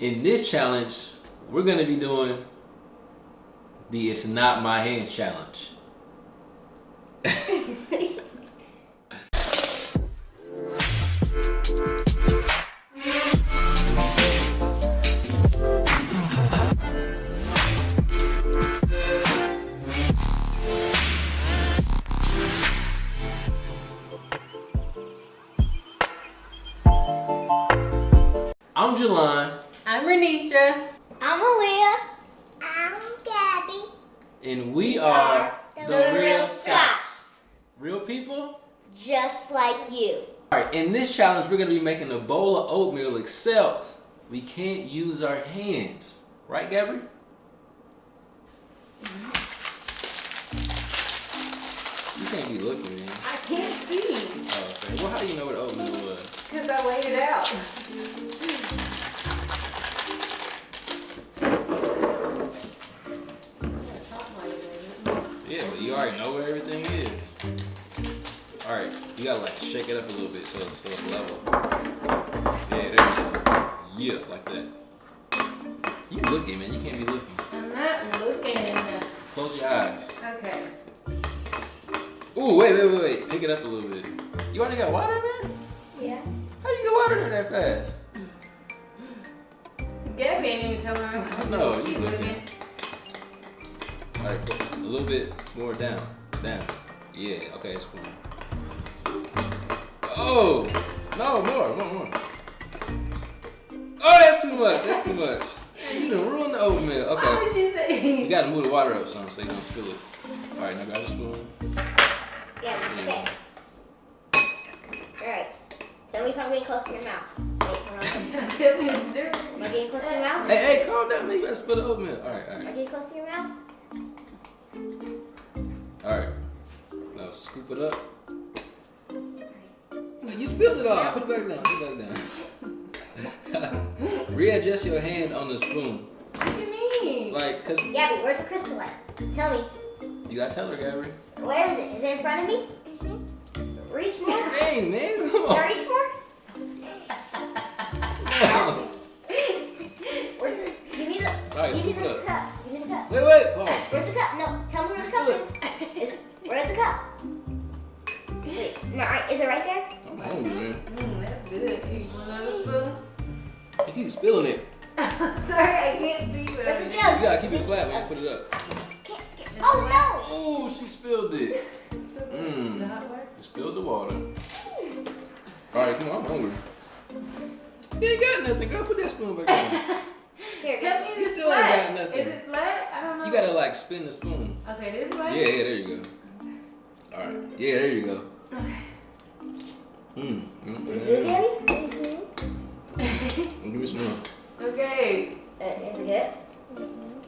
In this challenge, we're gonna be doing the It's Not My Hands challenge. I'm Jelon, I'm Renisha. I'm Aaliyah. I'm Gabby. and we are the the Real Real Scots. Scots. Real people? Just like you. Alright, in this challenge, we're gonna be making a bowl of oatmeal, except we can't use our hands. Right, Gabby? You can't be looking, man. I can't see Oh, okay. Well, how do you know what oatmeal was? because I laid it out. You already know where everything is. Alright, you gotta like shake it up a little bit so it's, so it's level. Yeah, there you go. Yeah, like that. You looking, man. You can't be looking. I'm not looking. Close your eyes. Okay. Ooh, wait, wait, wait, wait. Pick it up a little bit. You already got water in there? Yeah. How you get water in there that fast? Gabby ain't even telling know, She you looking. Alright, put a little bit more down. Down. Yeah, okay, spoon. Oh! No, more, more, more. Oh, that's too much. That's too much. Man, you done ruined the oatmeal. What Okay. would you say? You gotta move the water up some so you don't spill it. Alright, now grab a spoon. Yeah, okay. Alright. Tell me if I'm getting close to your mouth. Wait, hold on. Tell me it's different. Am I getting close to your mouth? Hey, hey, calm down, man. You gotta spill the oatmeal. Alright, Am I alright. getting close to your mouth? Alright. Now scoop it up. You spilled it all. Put it back down. Put it back down. Readjust your hand on the spoon. What do you mean? Like, cause Gabby, where's the crystal light? Tell me. you gotta tell her, Gabby. Where is it? Is it in front of me? Reach more. Can Dang, man. Come on. Can I reach more? Where's the? Give me the. Alright, give me scoop it the up. cup. Give me the cup. Wait, wait. Pause. Where's the cup? No, You keep spilling it. Sorry, I can't see. But Where's the I'm- You gotta keep it flat when you put it up. Can't get- Oh Oh, she spilled it. Mm. The hot water? You spilled the water. Alright, come on. I'm hungry. You ain't got nothing, girl. Put that spoon back down. Here, Tell me You it's still ain't got nothing. Is it flat? I don't know. You gotta like spin the spoon. Okay, this Yeah, way? yeah, there you go. Alright. Yeah, there you go. Okay. Mm. mm, is it good, mm. Gabby? Give me some more. Okay. Uh, is it good?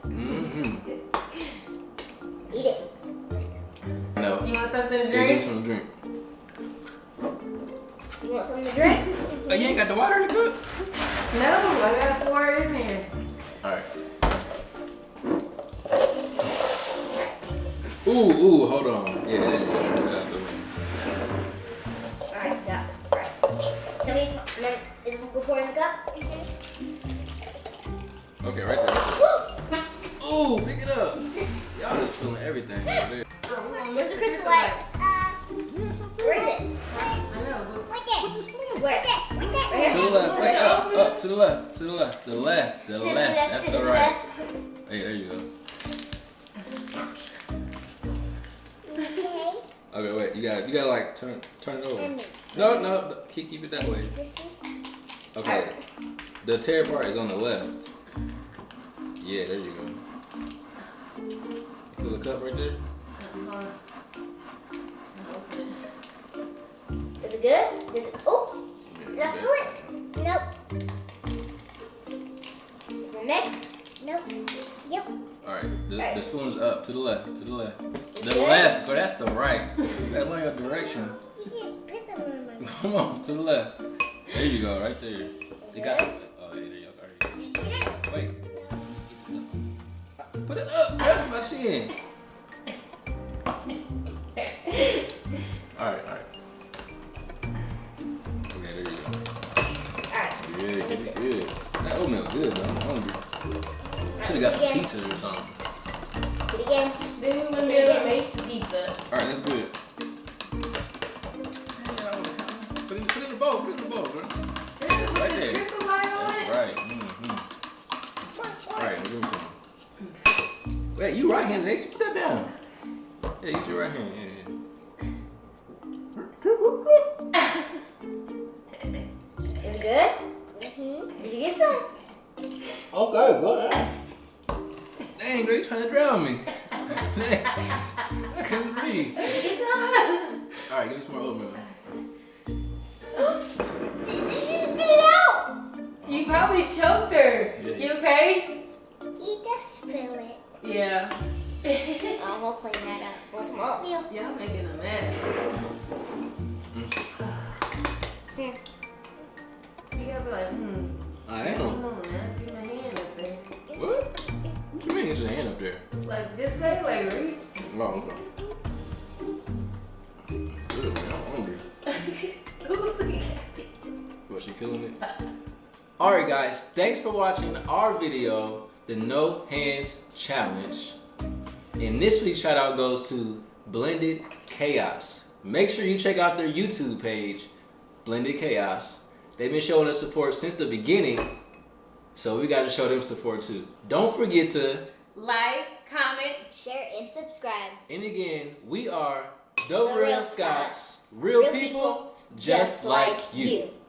Mm-hmm. Eat it. No. You want something to Yeah, drink? something to drink. You want something to drink? Oh, you ain't got the water in the cup? No, I gotta pour it in there. Alright. Ooh, ooh, hold on. Yeah, Okay, right there. Ooh, pick it up. Y'all just stealing everything over there. Where's the crystal light? Uh, where is it? I know. but- Put the spoon. Where? To the left. Wait, up, up, to the left, to the left, to the left, to the To the left. left, That's to the the right. Hey, there you go. Okay, wait. You gotta, you gotta like turn, turn it over. No, no, no, keep, keep it that way. Okay. The tear part is on the left. Yeah, there you go. You feel the cup right there? Uh, Is it good? Is it? Oops. Did I spill it? Nope. Is it mixed? Nope. Yep. All right, the, Right. the spoon's up to the left, to the left. The Good. left, but that's the right. That's not your direction. Come on, to the left. There you go, right there. They got some. Put it up. That's my chin. All right, all right. Okay, there you go. Alright. Good, good, good. That oatmeal good. good though. I'm hungry. Should have got some pizza or something. Do it again. Then we wouldn't be able to make pizza. All right, that's good. Put it, put it in the bowl. Put it in the bowl, bro. Some. Wait, you right-handed? Nate. Put that down. Yeah, use your right hand. Yeah, Is it good? Mm-hmm. Did you get some? yeah. Okay, good. ahead. Dang, girl, you trying to drown me. Dang, I couldn't breathe. Did you get some? All right, give me some more oatmeal. Did you just spit it out? You probably choked her. Yeah. You okay? He does spill it. Yeah. Oh, we'll clean that up. Want some oatmeal? Y'all making a mess. Here. You gotta be like, hmm. I Come am. on, man. Get my hand up there. What? What you mean get your hand up there? Like, just say, like, reach. Wrong. Good, man. I'm hungry. What, she killing it? Alright guys, thanks for watching our video, the No Hands Challenge. And this week's shout out goes to Blended Chaos. Make sure you check out their YouTube page, Blended Chaos. They've been showing us support since the beginning, so we gotta show them support too. Don't forget to, like, comment. Share and subscribe. and again, we are the, The Real Scots, real, Real people, people, just, like, you.